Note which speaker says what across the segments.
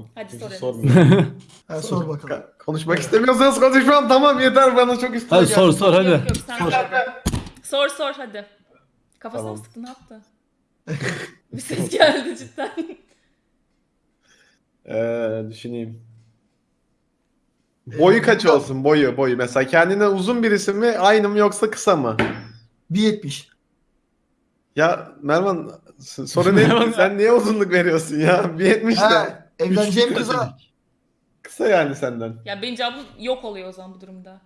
Speaker 1: Tamam.
Speaker 2: Hadi sor Enes.
Speaker 1: sormuyor.
Speaker 3: Ha, sor bakalım.
Speaker 1: Ka- Konuşmak istemiyorsanız konuşmam tamam yeter bana çok üstüne
Speaker 4: Hadi
Speaker 1: geldi.
Speaker 4: sor sor hadi.
Speaker 2: Yok yok sen
Speaker 4: Sor.
Speaker 2: sor. Sor hadi. Kafasına
Speaker 1: Tamam.
Speaker 2: sıktı ne yaptı? bir ses geldi cidden.
Speaker 1: Ee, düşüneyim. Boyu kaç olsun boyu boyu mesela kendine uzun birisi mi aynı mı yoksa kısa mı?
Speaker 3: 1.70.
Speaker 1: Ya Mervan soru ne? Sen niye uzunluk veriyorsun ya? 1.70 de.
Speaker 3: Evleneceğim kıza.
Speaker 1: Kısa yani senden.
Speaker 2: ya benim cevabım yok oluyor o zaman bu durumda.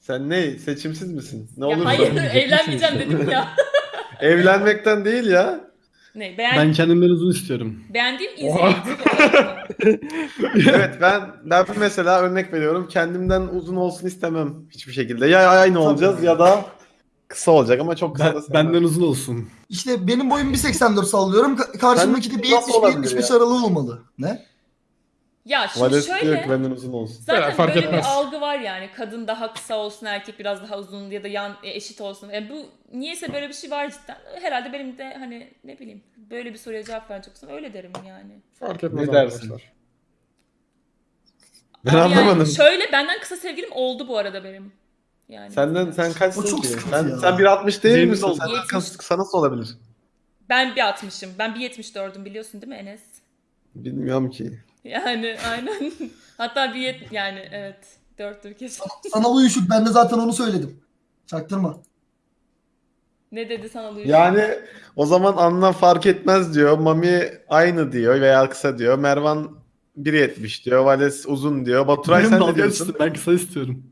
Speaker 1: Sen ne? Seçimsiz misin? Ne
Speaker 2: ya
Speaker 1: olur
Speaker 2: hayır evlenmeyeceğim dedim ya.
Speaker 1: Evlenmekten değil ya.
Speaker 2: ne beğen
Speaker 4: Ben kendimden uzun istiyorum.
Speaker 2: beğendiğim insan
Speaker 1: evet ben ben mesela örnek veriyorum. Kendimden uzun olsun istemem hiçbir şekilde. Ya aynı olacağız ya da kısa olacak ama çok kısa
Speaker 4: Ben,
Speaker 1: da sevmem.
Speaker 4: benden uzun olsun.
Speaker 3: İşte benim boyum 1.84 sallıyorum. Ka- Karşımdaki de
Speaker 1: Sen nasıl
Speaker 3: 1.70
Speaker 1: olabilir
Speaker 3: 1.75
Speaker 1: ya?
Speaker 3: aralığı olmalı. Ne?
Speaker 2: ya şimdi
Speaker 1: Vales diyor
Speaker 2: şöyle
Speaker 1: ki benden uzun olsun.
Speaker 2: Zaten
Speaker 5: Ya, fark
Speaker 2: böyle
Speaker 5: etmez.
Speaker 2: bir algı var yani. Kadın daha kısa olsun, erkek biraz daha uzun ya da yan e, eşit olsun. E, bu niyeyse böyle bir şey var cidden. Herhalde benim de hani ne bileyim böyle bir soruya cevap verecek olsam öyle derim yani.
Speaker 5: Fark etmez
Speaker 1: Ne dersin? Ben
Speaker 2: Abi
Speaker 1: anlamadım.
Speaker 2: Yani şöyle benden kısa sevgilim oldu bu arada benim. Yani.
Speaker 1: Senden sen kaçsın
Speaker 3: O çok
Speaker 1: ki?
Speaker 3: sıkıntı
Speaker 1: Sen,
Speaker 3: ya.
Speaker 1: sen 1.60 değil
Speaker 4: Benim
Speaker 1: misin?
Speaker 4: de
Speaker 1: Sen
Speaker 2: Yetmiş.
Speaker 1: kısa nasıl olabilir?
Speaker 2: Ben bir 60'ım. Ben bir 74'üm biliyorsun değil mi Enes?
Speaker 1: Bilmiyorum ki.
Speaker 2: Yani aynen. Hatta bir yet yani evet. Dörttür kesin.
Speaker 3: Sana uyuşuk. Ben de zaten onu söyledim. Çaktırma.
Speaker 2: ne dedi sana Luis?
Speaker 1: Yani o zaman anlam fark etmez diyor. Mami aynı diyor veya kısa diyor. Mervan 1.70 diyor. Vales uzun diyor. Baturay
Speaker 4: Benim
Speaker 1: sen
Speaker 4: dalga
Speaker 1: ne diyorsun?
Speaker 4: geçti, Ben kısa istiyorum.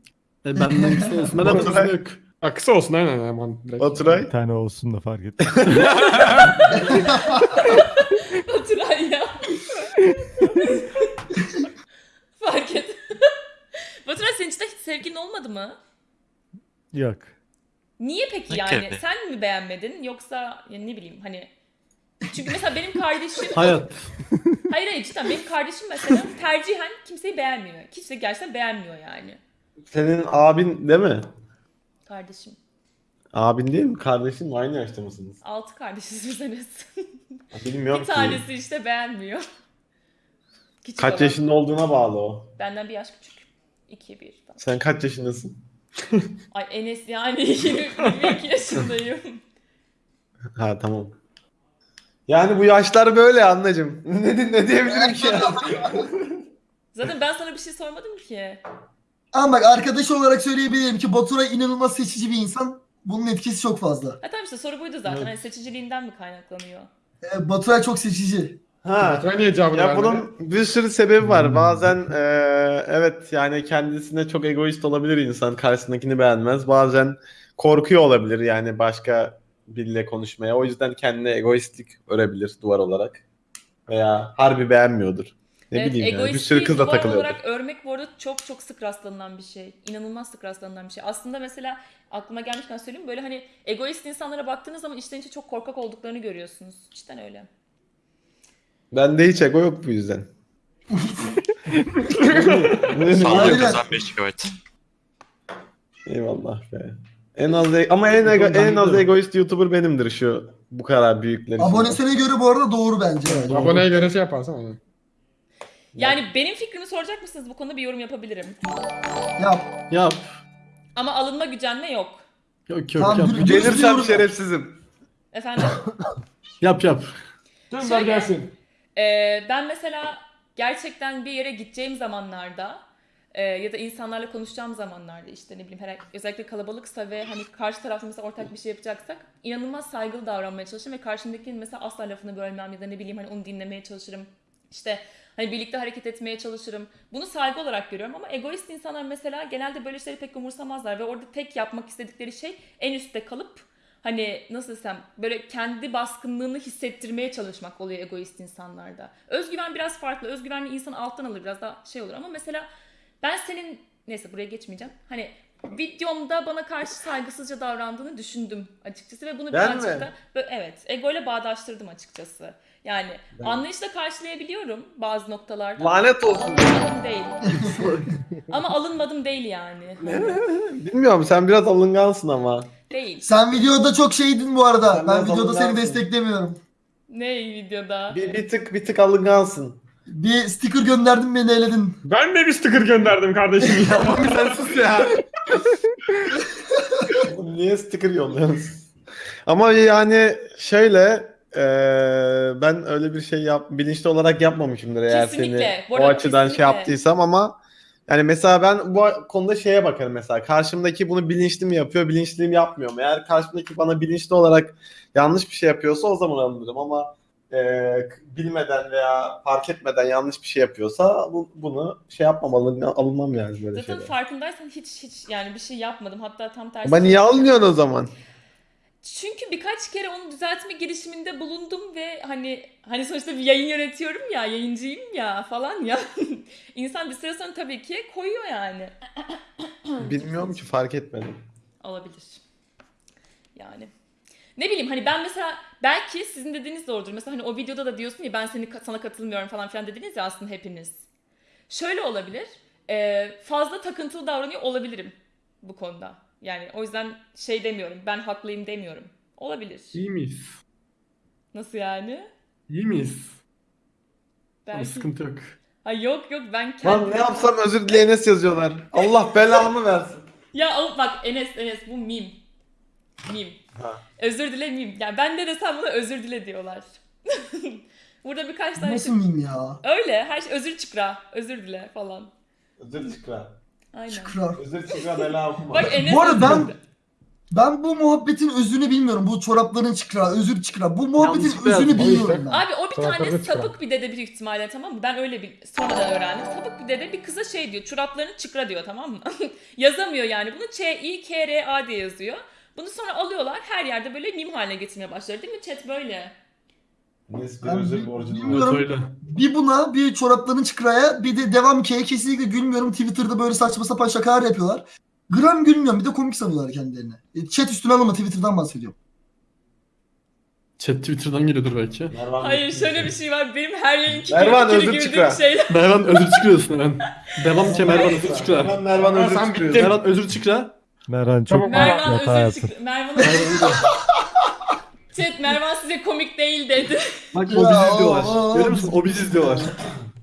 Speaker 4: E, benden kısa olsun. Benden uzun
Speaker 1: Baturay.
Speaker 4: yok.
Speaker 5: Ha, kısa olsun aynen hemen. direkt.
Speaker 1: Baturay.
Speaker 6: Bir tane olsun da fark etmez.
Speaker 2: Baturay ya. Fark et. Baturay senin için de hiç sevgilin olmadı mı?
Speaker 6: Yok.
Speaker 2: Niye peki
Speaker 7: Ne
Speaker 2: yani?
Speaker 7: gibi?
Speaker 2: Sen mi beğenmedin yoksa yani ne bileyim hani çünkü mesela benim kardeşim
Speaker 4: Hayat.
Speaker 2: hayır hayır cidden benim kardeşim mesela tercihen kimseyi beğenmiyor. Kimse gerçekten beğenmiyor yani.
Speaker 1: Senin abin değil mi?
Speaker 2: Kardeşim.
Speaker 1: Abin değil mi? Kardeşin mi? Aynı yaşta mısınız?
Speaker 2: Altı kardeşiz biz Enes.
Speaker 1: Bilmiyorum
Speaker 2: bir
Speaker 1: ki.
Speaker 2: tanesi işte beğenmiyor. Küçük
Speaker 1: Kaç
Speaker 2: olan.
Speaker 1: yaşında olduğuna bağlı o.
Speaker 2: Benden bir yaş küçük. 2 1 falan.
Speaker 1: Sen kaç yaşındasın?
Speaker 2: Ay Enes yani 22 yaşındayım.
Speaker 1: Ha tamam. Yani bu yaşlar böyle anneciğim. ne, ne diyebilirim ki?
Speaker 2: Zaten ben sana bir şey sormadım ki.
Speaker 3: Ama bak arkadaş olarak söyleyebilirim ki Baturay inanılmaz seçici bir insan. Bunun etkisi çok fazla.
Speaker 2: Ha tamam işte soru buydu zaten.
Speaker 4: Evet.
Speaker 2: Hani seçiciliğinden mi kaynaklanıyor?
Speaker 3: Ee, Baturay çok seçici.
Speaker 1: Ha.
Speaker 5: Baturay niye cevabını
Speaker 1: Ya
Speaker 5: vermedi?
Speaker 1: bunun bir sürü sebebi var. Bazen eee, evet yani kendisine çok egoist olabilir insan. Karşısındakini beğenmez. Bazen korkuyor olabilir yani başka biriyle konuşmaya. O yüzden kendine egoistlik örebilir duvar olarak. Veya harbi beğenmiyordur. Ne
Speaker 2: Evet,
Speaker 1: bileyim yani. Bir sürü kızla
Speaker 2: duvar
Speaker 1: takılıyordur.
Speaker 2: olarak örmek bu arada çok çok sık rastlanılan bir şey. İnanılmaz sık rastlanılan bir şey. Aslında mesela aklıma gelmişken söyleyeyim böyle hani egoist insanlara baktığınız zaman içten içe çok korkak olduklarını görüyorsunuz. Cidden öyle.
Speaker 1: Bende hiç ego yok bu yüzden.
Speaker 7: Sağlık
Speaker 3: Aynen.
Speaker 7: kazan 5 GB.
Speaker 1: Eyvallah be. En az e- ama en ego- en az egoist YouTuber benimdir şu bu kadar büyükler.
Speaker 3: Abonesine göre bu arada doğru bence. Evet.
Speaker 5: Aboneye göre şey yaparsan onu.
Speaker 2: Yani benim fikrimi soracak mısınız bu konuda bir yorum yapabilirim.
Speaker 3: Yap.
Speaker 4: Yap.
Speaker 2: Ama alınma gücenme yok.
Speaker 4: Yok yok
Speaker 3: Tamam,
Speaker 4: yap.
Speaker 3: Gelirsem
Speaker 1: şerefsizim.
Speaker 2: Efendim?
Speaker 4: yap. yap.
Speaker 5: Gönder
Speaker 2: Şöyle-
Speaker 5: gelsin.
Speaker 2: Ee, ben mesela gerçekten bir yere gideceğim zamanlarda e, ya da insanlarla konuşacağım zamanlarda işte ne bileyim herhangi, özellikle kalabalıksa ve hani karşı tarafta mesela ortak bir şey yapacaksak inanılmaz saygılı davranmaya çalışırım ve karşımdakinin mesela asla lafını bölmem ya da ne bileyim hani onu dinlemeye çalışırım. İşte hani birlikte hareket etmeye çalışırım. Bunu saygı olarak görüyorum ama egoist insanlar mesela genelde böyle şeyleri pek umursamazlar ve orada tek yapmak istedikleri şey en üstte kalıp hani nasıl desem böyle kendi baskınlığını hissettirmeye çalışmak oluyor egoist insanlarda. Özgüven biraz farklı. Özgüvenli insan alttan alır biraz daha şey olur ama mesela ben senin neyse buraya geçmeyeceğim. Hani videomda bana karşı saygısızca davrandığını düşündüm açıkçası ve bunu
Speaker 1: Ben
Speaker 2: birazcık
Speaker 1: mi?
Speaker 2: da evet egoyla bağdaştırdım açıkçası. Yani anlayışla karşılayabiliyorum bazı noktalarda.
Speaker 1: Lanet olsun.
Speaker 2: Alınmadım değil. ama alınmadım değil yani.
Speaker 1: Bilmiyorum sen biraz alıngansın ama.
Speaker 2: Değil.
Speaker 3: Sen videoda çok şeydin bu arada.
Speaker 1: Sen
Speaker 3: ben videoda seni
Speaker 1: alıngansın.
Speaker 3: desteklemiyorum.
Speaker 2: Ne videoda?
Speaker 1: Bir, bir tık bir tık alıngansın.
Speaker 3: Bir sticker gönderdim beni eledin.
Speaker 5: Ben de bir sticker gönderdim kardeşim ya.
Speaker 4: Mami sen sus ya.
Speaker 1: Niye sticker yolluyorsunuz? Ama yani şöyle eee, ben öyle bir şey yap bilinçli olarak yapmamışımdır eğer
Speaker 2: Kesinlikle.
Speaker 1: seni
Speaker 2: Bu
Speaker 1: o
Speaker 2: arada
Speaker 1: açıdan şey
Speaker 2: kesinlikle.
Speaker 1: yaptıysam ama yani mesela ben bu konuda şeye bakarım mesela karşımdaki bunu bilinçli mi yapıyor bilinçli mi yapmıyor mu? Eğer karşımdaki bana bilinçli olarak yanlış bir şey yapıyorsa o zaman alınırım ama eee, bilmeden veya fark etmeden yanlış bir şey yapıyorsa bu, bunu şey yapmamalı alınmam yani böyle
Speaker 2: Zaten
Speaker 1: şeyler.
Speaker 2: farkındaysan hiç hiç yani bir şey yapmadım. Hatta tam tersi.
Speaker 1: Ama niye alınıyorsun o zaman?
Speaker 2: Çünkü birkaç kere onu düzeltme girişiminde bulundum ve hani hani sonuçta bir yayın yönetiyorum ya, yayıncıyım ya falan ya. İnsan bir süre sonra tabii ki koyuyor yani.
Speaker 1: Bilmiyorum ki fark etmedim.
Speaker 2: Olabilir. Yani. Ne bileyim hani ben mesela belki sizin dediğiniz doğrudur. Mesela hani o videoda da diyorsun ya ben seni sana katılmıyorum falan filan dediniz ya aslında hepiniz. Şöyle olabilir. fazla takıntılı davranıyor olabilirim bu konuda. Yani o yüzden şey demiyorum. Ben haklıyım demiyorum. Olabilir.
Speaker 4: İyi miyiz?
Speaker 2: Nasıl yani?
Speaker 4: İyi miyiz? Ama
Speaker 2: Belki.
Speaker 4: sıkıntı yok.
Speaker 2: Ha yok yok ben
Speaker 1: Lan
Speaker 2: kendim.
Speaker 1: ne yapsam özür dile Enes yazıyorlar. Allah belamı versin.
Speaker 2: Ya o- bak Enes Enes bu mim. Mim.
Speaker 1: Ha.
Speaker 2: Özür dile mim. Yani ben de desem buna özür dile diyorlar. Burada birkaç tane
Speaker 3: Nasıl
Speaker 2: şey.
Speaker 3: miyim ya?
Speaker 2: Öyle her şey özür çıkra. Özür dile falan.
Speaker 1: Özür çıkra.
Speaker 2: Aynen.
Speaker 3: Şükran.
Speaker 1: Özür çıkra bela okuma.
Speaker 2: Bak Enes
Speaker 3: Bu arada ben-. Ben bu muhabbetin özünü bilmiyorum. Bu çorapların çıkra, özür çıkra. Bu muhabbetin
Speaker 4: Yanlışlıkla
Speaker 3: özünü
Speaker 4: yazdım, o
Speaker 3: bilmiyorum
Speaker 5: yüzden.
Speaker 3: ben.
Speaker 2: Abi o bir tane
Speaker 5: çıkra.
Speaker 2: sapık bir dede büyük ihtimalle tamam mı? Ben öyle bir sonradan öğrendim. Sapık bir dede bir kıza şey diyor. Çoraplarını çıkra diyor tamam mı? Yazamıyor yani bunu. Ç-I-K-R-A diye yazıyor. Bunu sonra alıyorlar her yerde böyle mim haline getirmeye başladı değil mi? Chat böyle.
Speaker 1: Bir özür
Speaker 3: bilmiyorum. Buna, bir çorapların çıkraya, bir de devam K'ye kesinlikle gülmüyorum. Twitter'da böyle saçma sapan şakalar yapıyorlar. Gram gülmüyorum. Bir de komik sanıyorlar kendilerini. E, Chat üstüne alınma Twitter'dan bahsediyorum.
Speaker 4: Chat Twitter'dan geliyordur belki.
Speaker 1: Mervan
Speaker 2: Hayır şöyle bir şey var. Benim her yayınki
Speaker 1: Mervan, özür çıkra.
Speaker 2: şeyler.
Speaker 4: Mervan özür çıkıyorsun hemen. Devam ki Mervan özür çıkıyor.
Speaker 1: Mervan
Speaker 5: Aa,
Speaker 1: özür
Speaker 5: sen
Speaker 1: çıkıyor.
Speaker 5: bittin.
Speaker 4: Mervan özür çıkıyor.
Speaker 6: Merhan çok
Speaker 5: Tamam,
Speaker 2: Mervan
Speaker 6: hata
Speaker 2: özür
Speaker 6: yaptın.
Speaker 2: çıktı. Mervan
Speaker 4: Mervan
Speaker 2: Chat Mervan size komik değil dedi.
Speaker 4: Bak o
Speaker 3: Ya,
Speaker 4: bizi izliyorlar.
Speaker 3: aa.
Speaker 4: Görüyor musun? O bizi izliyorlar.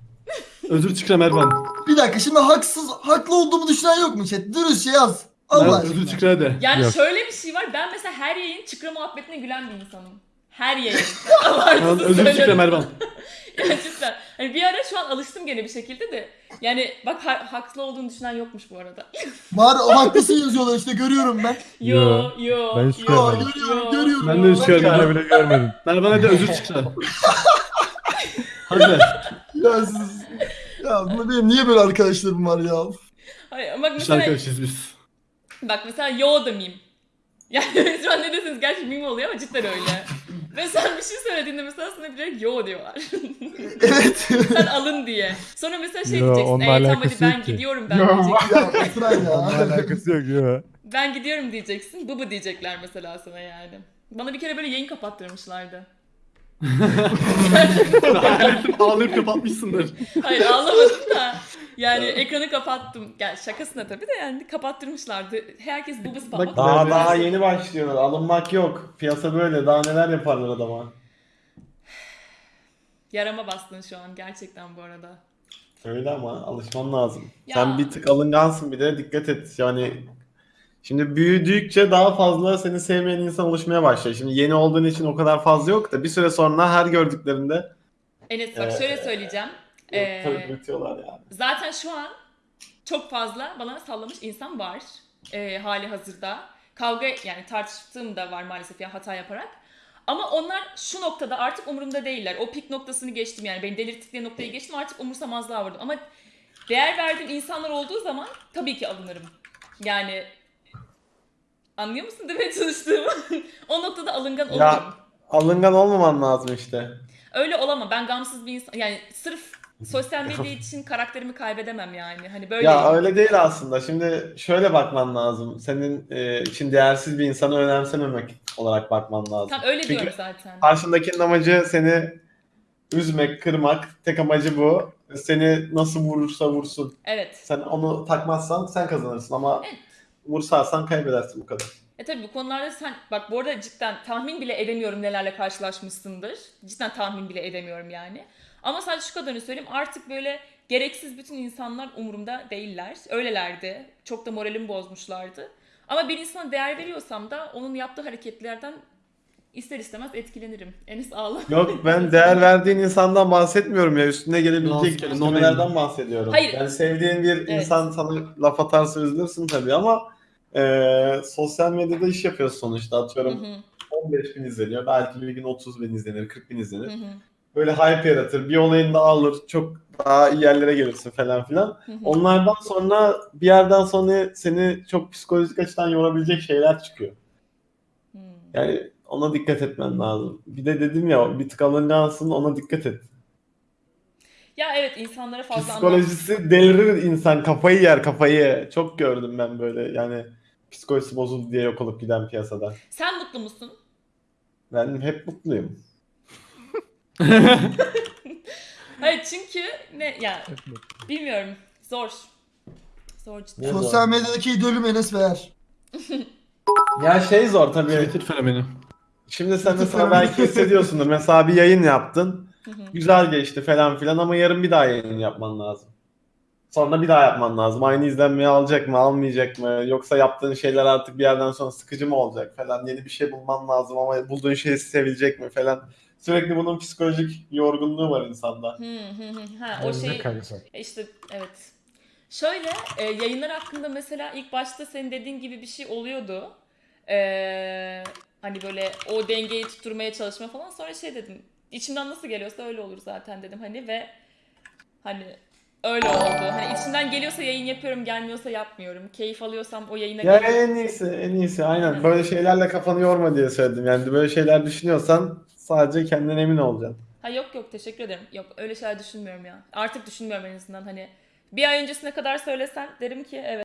Speaker 4: Özür çıkıyor Mervan.
Speaker 3: Bir dakika şimdi haksız, haklı olduğumu düşünen yok mu chat? Dürüstçe yaz. Allah
Speaker 4: Mervan
Speaker 3: aşkına.
Speaker 4: özür çıkıyor de.
Speaker 2: Yani
Speaker 6: Yok.
Speaker 2: şöyle bir şey var. Ben mesela her yayın çıkra muhabbetine gülen bir insanım. Her yayın.
Speaker 4: Mervan
Speaker 2: Abartısız
Speaker 4: özür çıkıyor
Speaker 2: söylüyorum.
Speaker 4: Mervan.
Speaker 2: Cidden. Hani bir ara şu an alıştım gene bir şekilde de. Yani bak ha- haklı olduğunu düşünen yokmuş bu arada.
Speaker 3: Var o haklısın yazıyorlar işte görüyorum ben.
Speaker 2: Yo
Speaker 6: Yo.
Speaker 2: yo.
Speaker 6: Ben hiç
Speaker 2: yo,
Speaker 6: görmedim.
Speaker 3: Görüyorum,
Speaker 2: yo.
Speaker 3: görüyorum.
Speaker 4: Ben de hiç
Speaker 6: Bir
Speaker 4: görmedim.
Speaker 6: bile görmedim.
Speaker 4: Mervan hadi özür çıkıyor. Hadi.
Speaker 3: Ya siz... Ya bu benim niye böyle arkadaşlarım var ya?
Speaker 2: Hayır, ama bak
Speaker 4: İş
Speaker 2: mesela,
Speaker 4: arkadaşıyız biz.
Speaker 2: bak mesela yo da meme. Yani şu an ne desiniz gerçi meme oluyor ama cidden öyle. Ve sen bir şey söylediğinde mesela sana direkt yo diyorlar.
Speaker 3: Evet.
Speaker 2: sen alın diye. Sonra mesela şey
Speaker 6: Yo,
Speaker 2: diyeceksin. Ee, tamam hadi ben
Speaker 6: ki."
Speaker 2: gidiyorum ben
Speaker 5: Yo.
Speaker 2: diyeceksin.
Speaker 3: ya Baturay
Speaker 6: Onunla
Speaker 3: ya.
Speaker 6: alakası yok ya.
Speaker 2: Ben gidiyorum diyeceksin. Bu bu diyecekler mesela sana yani. Bana bir kere böyle yayın kapattırmışlardı.
Speaker 4: Ağlayıp, ağlayıp kapatmışsındır.
Speaker 2: Hayır ağlamadım da. Yani ekranı kapattım. Yani şakasına tabii de yani kapattırmışlardı. Herkes bubus falan.
Speaker 1: Daha daha yeni başlıyor. Alınmak yok. Piyasa böyle. Daha neler yaparlar adama.
Speaker 2: Yarama bastın şu an gerçekten bu arada.
Speaker 1: Öyle ama alışman lazım.
Speaker 2: Ya.
Speaker 1: Sen bir tık alıngansın bir de dikkat et. Yani şimdi büyüdükçe daha fazla seni sevmeyen insan oluşmaya başlıyor. Şimdi yeni olduğun için o kadar fazla yok da bir süre sonra her gördüklerinde
Speaker 2: Enes bak
Speaker 1: Ee,
Speaker 2: şöyle söyleyeceğim. Ee,
Speaker 1: tabii yani.
Speaker 2: zaten şu an çok fazla bana sallamış insan var. Ee, hali hazırda. Kavga yani tartıştığım da var maalesef ya hata yaparak. Ama onlar şu noktada artık umurumda değiller. O pik noktasını geçtim yani. Beni delirttikleri noktayı geçtim artık umursamazlığa vardım. Ama değer verdiğim insanlar olduğu zaman tabii ki alınırım. Yani anlıyor musun demeye çalıştığımı? o noktada alıngan olurum.
Speaker 1: Ya alıngan olmaman lazım işte.
Speaker 2: Öyle olamam. Ben gamsız bir insan. Yani sırf sosyal medya için karakterimi kaybedemem yani. Hani böyle.
Speaker 1: Ya öyle değil aslında. Şimdi şöyle bakman lazım. Senin e, için değersiz bir insanı önemsememek olarak bakman lazım.
Speaker 2: Tam öyle
Speaker 1: Çünkü
Speaker 2: diyorum zaten.
Speaker 1: Karşındakinin amacı seni üzmek, kırmak. Tek amacı bu. Seni nasıl vurursa vursun.
Speaker 2: Evet.
Speaker 1: Sen onu takmazsan sen kazanırsın ama
Speaker 2: Evet.
Speaker 1: Vursarsan kaybedersin bu kadar.
Speaker 2: E tabii bu konularda sen bak bu arada cidden tahmin bile edemiyorum nelerle karşılaşmışsındır. Cidden tahmin bile edemiyorum yani. Ama sadece şu kadarını söyleyeyim artık böyle gereksiz bütün insanlar umurumda değiller. Öylelerdi. Çok da moralimi bozmuşlardı. Ama bir insana değer veriyorsam da onun yaptığı hareketlerden ister istemez etkilenirim. Enes ağla.
Speaker 1: Yok ben değer verdiğin insandan bahsetmiyorum ya. Üstüne gelebilecek kelimelerden bahsediyorum.
Speaker 2: Hayır.
Speaker 1: Yani sevdiğin bir
Speaker 2: Evet.
Speaker 1: insan sana laf atarsa üzülürsün tabii ama e, sosyal medyada iş yapıyorsun sonuçta.
Speaker 2: Hı
Speaker 1: Atıyorum
Speaker 2: hı,
Speaker 1: 15 bin izleniyor. Belki bir gün 30 bin izlenir, 40 bin izlenir.
Speaker 2: hı hı,
Speaker 1: Böyle hype yaratır. Bir olayın da alır. Çok daha iyi yerlere gelirsin falan filan.
Speaker 2: hı hı.
Speaker 1: Onlardan sonra bir yerden sonra seni çok psikolojik açıdan yorabilecek şeyler çıkıyor.
Speaker 2: Hmm.
Speaker 1: Yani ona dikkat etmen lazım. Bir de dedim ya bir tık alıngansın ona dikkat et.
Speaker 2: Ya evet insanlara fazla anlam.
Speaker 1: Psikolojisi delirir insan kafayı yer kafayı. Çok gördüm ben böyle yani psikolojisi bozuldu diye yok olup giden piyasada.
Speaker 2: Sen mutlu musun?
Speaker 1: Ben hep mutluyum.
Speaker 2: Hayır çünkü ne ya bilmiyorum zor. Zor cidden.
Speaker 3: Sosyal medyadaki idolüm Enes Beğer.
Speaker 1: Ya şey zor tabii.
Speaker 4: Twitter fenomeni.
Speaker 1: Şimdi sen
Speaker 3: Twitter
Speaker 1: mesela belki hissediyorsundur. Mesela bir yayın yaptın. Güzel geçti falan filan ama yarın bir daha yayın yapman lazım. Sonra bir daha yapman lazım. Aynı izlenmeyi alacak mı, almayacak mı? Yoksa yaptığın şeyler artık bir yerden sonra sıkıcı mı olacak falan. Yeni bir şey bulman lazım ama bulduğun şey sevilecek mi falan. Sürekli bunun psikolojik yorgunluğu var insanda.
Speaker 2: Hı hı hı. Ha, o şey işte evet. Şöyle e, yayınlar hakkında mesela ilk başta senin dediğin gibi bir şey oluyordu. Ee, hani böyle o dengeyi tutturmaya çalışma falan. Sonra şey dedim. içimden nasıl geliyorsa öyle olur zaten dedim hani ve hani öyle oldu. Hani içimden geliyorsa yayın yapıyorum, gelmiyorsa yapmıyorum. Keyif alıyorsam o yayına
Speaker 1: Ya
Speaker 2: geliyorum.
Speaker 1: en iyisi, en iyisi. Aynen. Böyle şeylerle kafanı yorma diye söyledim. Yani böyle şeyler düşünüyorsan sadece kendinden emin olacaksın.
Speaker 2: Ha yok yok teşekkür ederim. Yok öyle şeyler düşünmüyorum ya. Artık düşünmüyorum en azından hani. Bir ay öncesine kadar söylesen derim ki evet